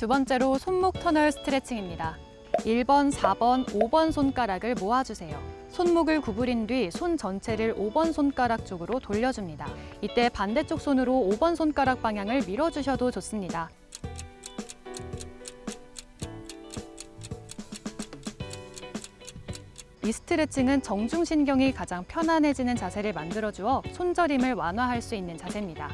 두 번째로 손목 터널 스트레칭입니다. 1번, 4번, 5번 손가락을 모아주세요. 손목을 구부린 뒤 손 전체를 5번 손가락 쪽으로 돌려줍니다. 이때 반대쪽 손으로 5번 손가락 방향을 밀어주셔도 좋습니다. 이 스트레칭은 정중신경이 가장 편안해지는 자세를 만들어주어 손저림을 완화할 수 있는 자세입니다.